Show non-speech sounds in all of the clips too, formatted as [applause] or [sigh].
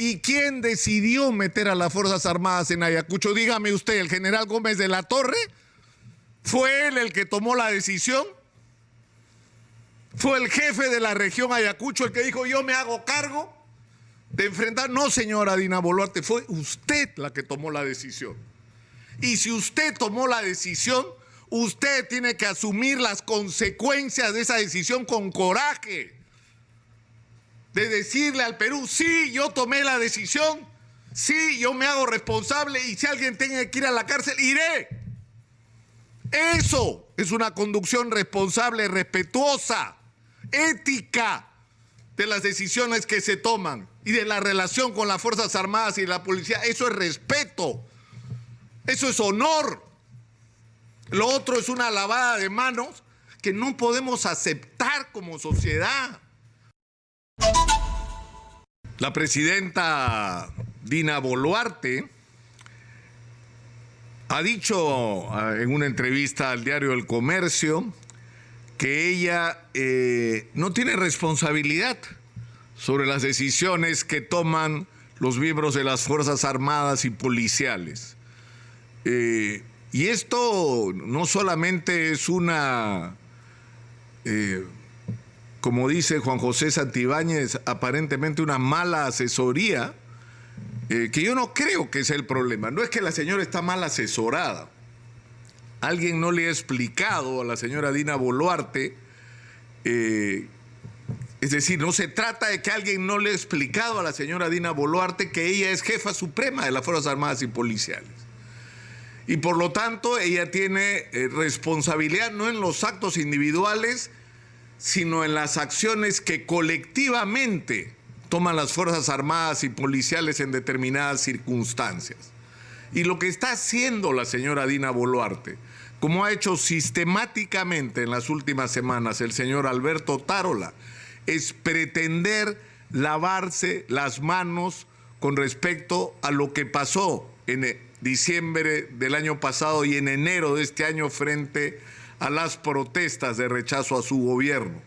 ¿Y quién decidió meter a las Fuerzas Armadas en Ayacucho? Dígame usted, ¿el general Gómez de la Torre? ¿Fue él el que tomó la decisión? ¿Fue el jefe de la región Ayacucho el que dijo yo me hago cargo de enfrentar? No, señora Dina Boluarte, fue usted la que tomó la decisión. Y si usted tomó la decisión, usted tiene que asumir las consecuencias de esa decisión con coraje. De decirle al Perú, sí, yo tomé la decisión, sí, yo me hago responsable y si alguien tiene que ir a la cárcel, iré. Eso es una conducción responsable, respetuosa, ética de las decisiones que se toman y de la relación con las Fuerzas Armadas y la policía. Eso es respeto, eso es honor. Lo otro es una lavada de manos que no podemos aceptar como sociedad. La presidenta Dina Boluarte ha dicho ah, en una entrevista al diario El Comercio que ella eh, no tiene responsabilidad sobre las decisiones que toman los miembros de las Fuerzas Armadas y policiales. Eh, y esto no solamente es una, eh, como dice Juan José Santibáñez, aparentemente una mala asesoría, eh, que yo no creo que sea el problema. No es que la señora está mal asesorada. Alguien no le ha explicado a la señora Dina Boluarte, eh, es decir, no se trata de que alguien no le ha explicado a la señora Dina Boluarte que ella es jefa suprema de las Fuerzas Armadas y Policiales. Y por lo tanto, ella tiene eh, responsabilidad no en los actos individuales, sino en las acciones que colectivamente toman las Fuerzas Armadas y policiales en determinadas circunstancias. Y lo que está haciendo la señora Dina Boluarte, como ha hecho sistemáticamente en las últimas semanas el señor Alberto Tarola, es pretender lavarse las manos con respecto a lo que pasó en diciembre del año pasado y en enero de este año frente a las protestas de rechazo a su gobierno,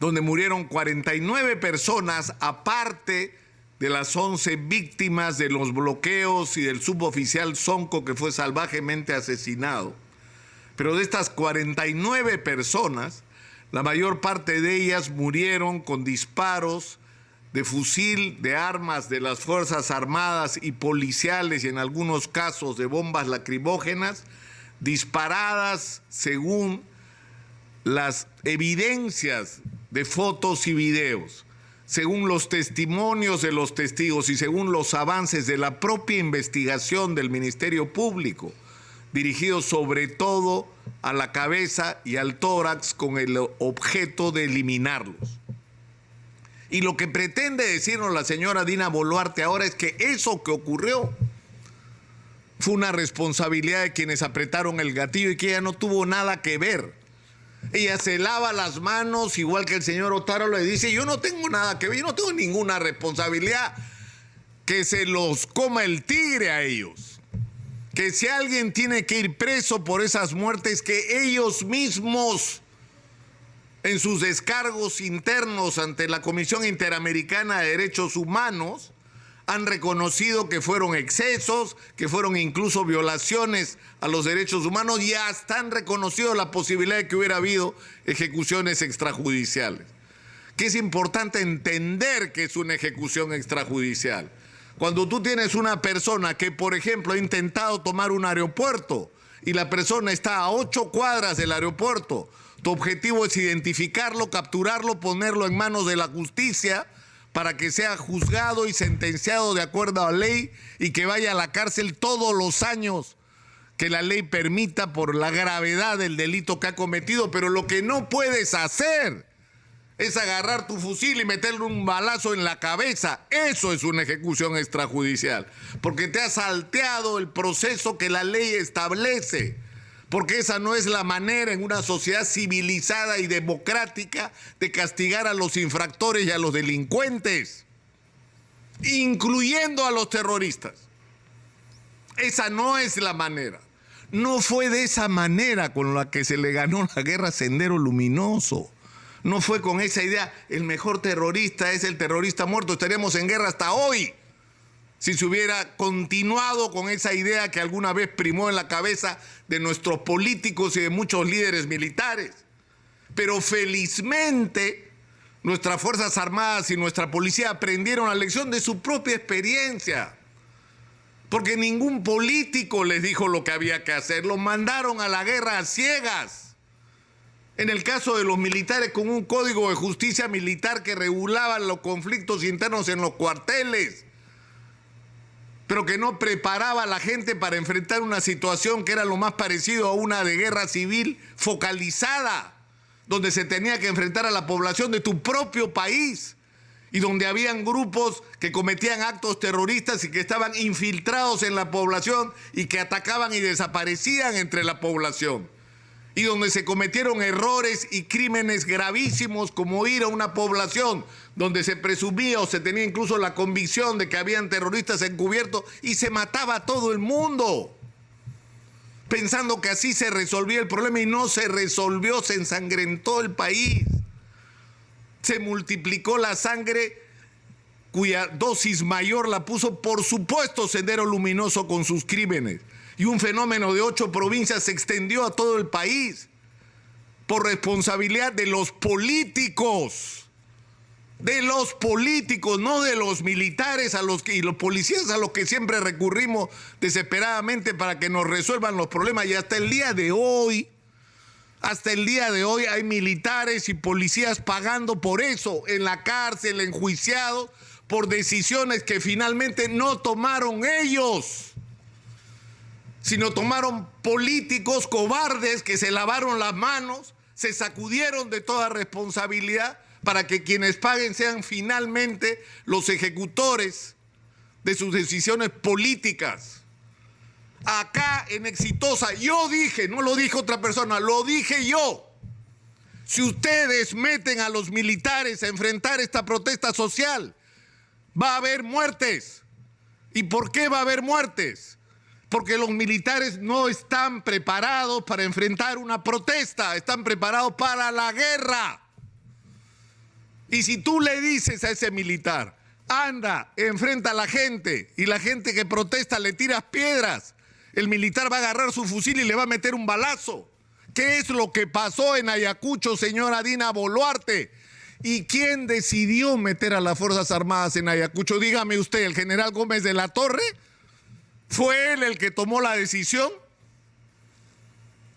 donde murieron 49 personas aparte de las 11 víctimas de los bloqueos y del suboficial Sonco que fue salvajemente asesinado. Pero de estas 49 personas, la mayor parte de ellas murieron con disparos de fusil, de armas de las Fuerzas Armadas y policiales y en algunos casos de bombas lacrimógenas disparadas según las evidencias de fotos y videos, según los testimonios de los testigos y según los avances de la propia investigación del Ministerio Público, dirigidos sobre todo a la cabeza y al tórax con el objeto de eliminarlos. Y lo que pretende decirnos la señora Dina Boluarte ahora es que eso que ocurrió fue una responsabilidad de quienes apretaron el gatillo y que ella no tuvo nada que ver. Ella se lava las manos, igual que el señor Otaro le dice, yo no tengo nada que ver, yo no tengo ninguna responsabilidad. Que se los coma el tigre a ellos. Que si alguien tiene que ir preso por esas muertes, que ellos mismos en sus descargos internos ante la Comisión Interamericana de Derechos Humanos, han reconocido que fueron excesos, que fueron incluso violaciones a los derechos humanos y hasta han reconocido la posibilidad de que hubiera habido ejecuciones extrajudiciales. Que es importante entender que es una ejecución extrajudicial. Cuando tú tienes una persona que, por ejemplo, ha intentado tomar un aeropuerto y la persona está a ocho cuadras del aeropuerto, tu objetivo es identificarlo, capturarlo, ponerlo en manos de la justicia para que sea juzgado y sentenciado de acuerdo a la ley y que vaya a la cárcel todos los años que la ley permita por la gravedad del delito que ha cometido. Pero lo que no puedes hacer es agarrar tu fusil y meterle un balazo en la cabeza. Eso es una ejecución extrajudicial, porque te ha salteado el proceso que la ley establece porque esa no es la manera en una sociedad civilizada y democrática de castigar a los infractores y a los delincuentes, incluyendo a los terroristas. Esa no es la manera. No fue de esa manera con la que se le ganó la guerra Sendero Luminoso. no fue con esa idea, el mejor terrorista es el terrorista muerto, estaríamos en guerra hasta hoy. Si se hubiera continuado con esa idea que alguna vez primó en la cabeza de nuestros políticos y de muchos líderes militares. Pero felizmente nuestras Fuerzas Armadas y nuestra policía aprendieron la lección de su propia experiencia. Porque ningún político les dijo lo que había que hacer, los mandaron a la guerra a ciegas. En el caso de los militares con un código de justicia militar que regulaba los conflictos internos en los cuarteles, pero que no preparaba a la gente para enfrentar una situación que era lo más parecido a una de guerra civil focalizada, donde se tenía que enfrentar a la población de tu propio país y donde habían grupos que cometían actos terroristas y que estaban infiltrados en la población y que atacaban y desaparecían entre la población y donde se cometieron errores y crímenes gravísimos como ir a una población donde se presumía o se tenía incluso la convicción de que habían terroristas encubiertos y se mataba a todo el mundo, pensando que así se resolvía el problema y no se resolvió, se ensangrentó el país, se multiplicó la sangre cuya dosis mayor la puso por supuesto Sendero Luminoso con sus crímenes y un fenómeno de ocho provincias se extendió a todo el país por responsabilidad de los políticos, de los políticos, no de los militares a los que, y los policías a los que siempre recurrimos desesperadamente para que nos resuelvan los problemas. Y hasta el día de hoy, hasta el día de hoy hay militares y policías pagando por eso, en la cárcel, enjuiciados por decisiones que finalmente no tomaron ellos sino tomaron políticos cobardes que se lavaron las manos, se sacudieron de toda responsabilidad para que quienes paguen sean finalmente los ejecutores de sus decisiones políticas. Acá en Exitosa, yo dije, no lo dijo otra persona, lo dije yo. Si ustedes meten a los militares a enfrentar esta protesta social, va a haber muertes. ¿Y por qué va a haber muertes? Porque los militares no están preparados para enfrentar una protesta, están preparados para la guerra. Y si tú le dices a ese militar, anda, enfrenta a la gente, y la gente que protesta le tiras piedras, el militar va a agarrar su fusil y le va a meter un balazo. ¿Qué es lo que pasó en Ayacucho, señora Dina Boluarte? ¿Y quién decidió meter a las Fuerzas Armadas en Ayacucho? Dígame usted, ¿el general Gómez de la Torre? ¿Fue él el que tomó la decisión?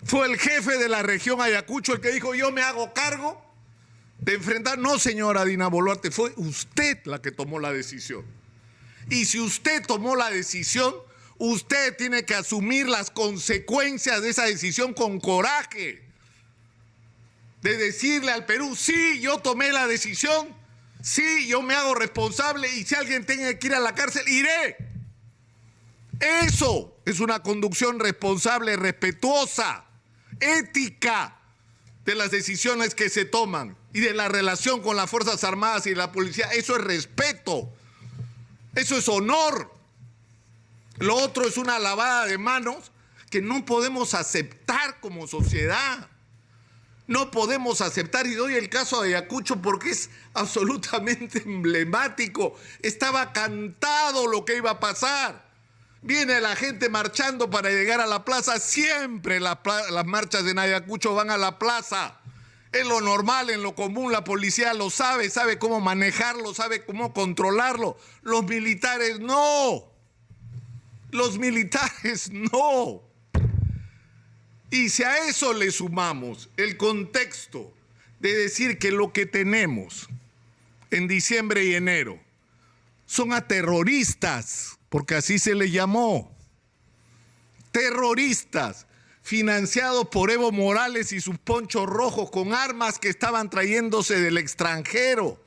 ¿Fue el jefe de la región Ayacucho el que dijo yo me hago cargo de enfrentar? No, señora Dina Boluarte, fue usted la que tomó la decisión. Y si usted tomó la decisión, usted tiene que asumir las consecuencias de esa decisión con coraje. De decirle al Perú, sí, yo tomé la decisión, sí, yo me hago responsable y si alguien tiene que ir a la cárcel, iré. Eso es una conducción responsable, respetuosa, ética de las decisiones que se toman y de la relación con las Fuerzas Armadas y la policía. Eso es respeto, eso es honor. Lo otro es una lavada de manos que no podemos aceptar como sociedad. No podemos aceptar, y doy el caso de Ayacucho porque es absolutamente [laughs] emblemático. Estaba cantado lo que iba a pasar. Viene la gente marchando para llegar a la plaza. Siempre las, marchas de Ayacucho van a la plaza. Es lo normal, en lo común, la policía lo sabe, sabe cómo manejarlo, sabe cómo controlarlo. Los militares no. Los militares [laughs] no. Y si a eso le sumamos el contexto de decir que lo que tenemos en diciembre y enero son a terroristas porque así se le llamó. Terroristas financiados por Evo Morales y sus ponchos rojos con armas que estaban trayéndose del extranjero,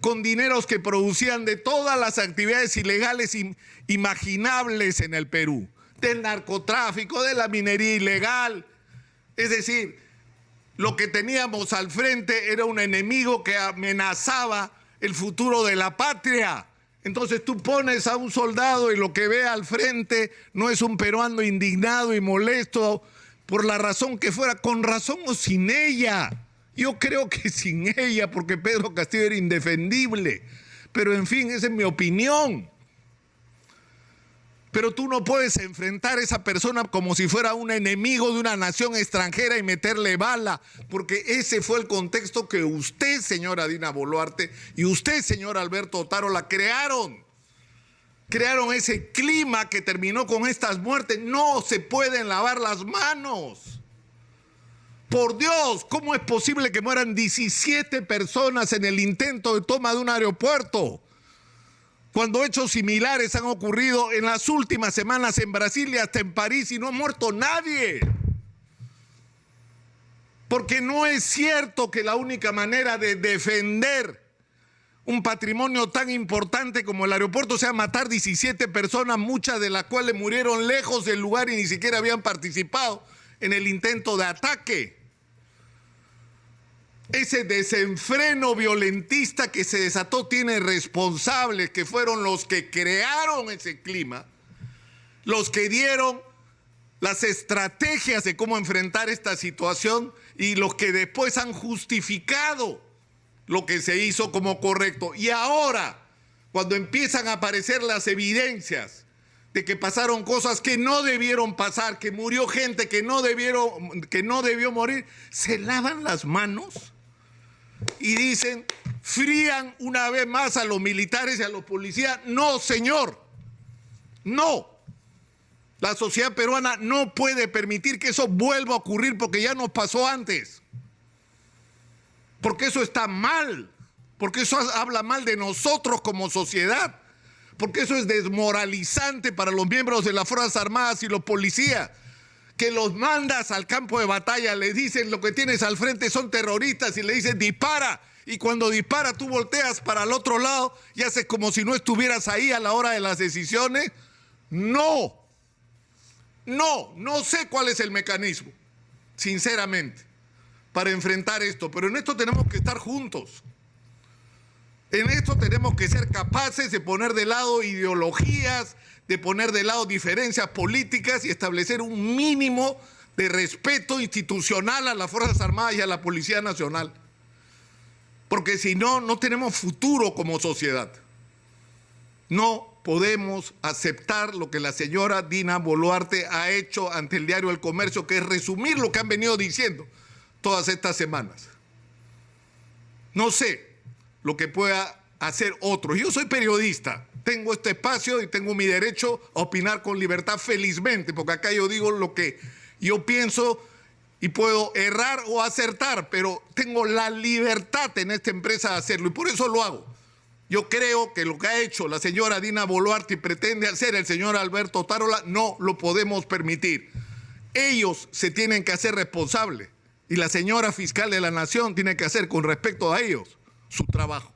con dineros que producían de todas las actividades ilegales imaginables en el Perú, del narcotráfico, de la minería ilegal. Es decir, lo que teníamos al frente era un enemigo que amenazaba el futuro de la patria. Entonces tú pones a un soldado y lo que ve al frente no es un peruano indignado y molesto por la razón que fuera, con razón o sin ella. Yo creo que [laughs] sin ella, porque Pedro Castillo era indefendible. Pero en fin, esa es mi opinión. Pero tú no puedes enfrentar a esa persona como si fuera un enemigo de una nación extranjera y meterle bala, porque ese fue el contexto que usted, señora Dina Boluarte, y usted, señor Alberto Otaro, la crearon. Crearon ese clima que terminó con estas muertes. No se pueden lavar las manos. Por Dios, ¿cómo es posible que mueran 17 personas en el intento de toma de un aeropuerto? Cuando hechos similares han ocurrido en las últimas semanas en Brasil y hasta en París y no ha muerto nadie. Porque no es cierto que la única manera de defender un patrimonio tan importante como el aeropuerto sea matar 17 personas, muchas de las cuales murieron lejos del lugar y ni siquiera habían participado en el intento de ataque ese desenfreno violentista que se desató tiene responsables que fueron los que crearon ese clima, los que dieron las estrategias de cómo enfrentar esta situación y los que después han justificado lo que se hizo como correcto. Y ahora, cuando empiezan a aparecer las evidencias de que pasaron cosas que no debieron pasar, que murió gente que no, debió morir, se lavan las manos y dicen, frían una vez más a los militares y a los policías. No, señor, no. La sociedad peruana no puede permitir que eso vuelva a ocurrir porque ya nos pasó antes. Porque eso está mal. Porque eso habla mal de nosotros como sociedad. Porque eso es desmoralizante para los miembros de las Fuerzas Armadas y los policías que los mandas al campo de batalla, le dicen lo que tienes al frente son terroristas y le dicen dispara. Y cuando dispara tú volteas para el otro lado y haces como si no estuvieras ahí a la hora de las decisiones. No, no, no sé cuál es el mecanismo, sinceramente, para enfrentar esto, pero en esto tenemos que estar juntos. En esto tenemos que ser capaces de poner de lado ideologías, de poner de lado diferencias políticas y establecer un mínimo de respeto institucional a las Fuerzas Armadas y a la Policía Nacional. Porque si no, no tenemos futuro como sociedad. No podemos aceptar lo que la señora Dina Boluarte ha hecho ante el diario El Comercio, que es resumir lo que han venido diciendo todas estas semanas. No sé lo que pueda hacer otros. Yo soy periodista, tengo este espacio y tengo mi derecho a opinar con libertad felizmente, porque acá yo digo lo que yo pienso y puedo errar o acertar, pero tengo la libertad en esta empresa de hacerlo y por eso lo hago. Yo creo que lo que ha hecho la señora Dina Boluarte y pretende hacer el señor Alberto Tarola no lo podemos permitir. Ellos se tienen que hacer responsables y la señora fiscal de la nación tiene que hacer con respecto a ellos su trabajo.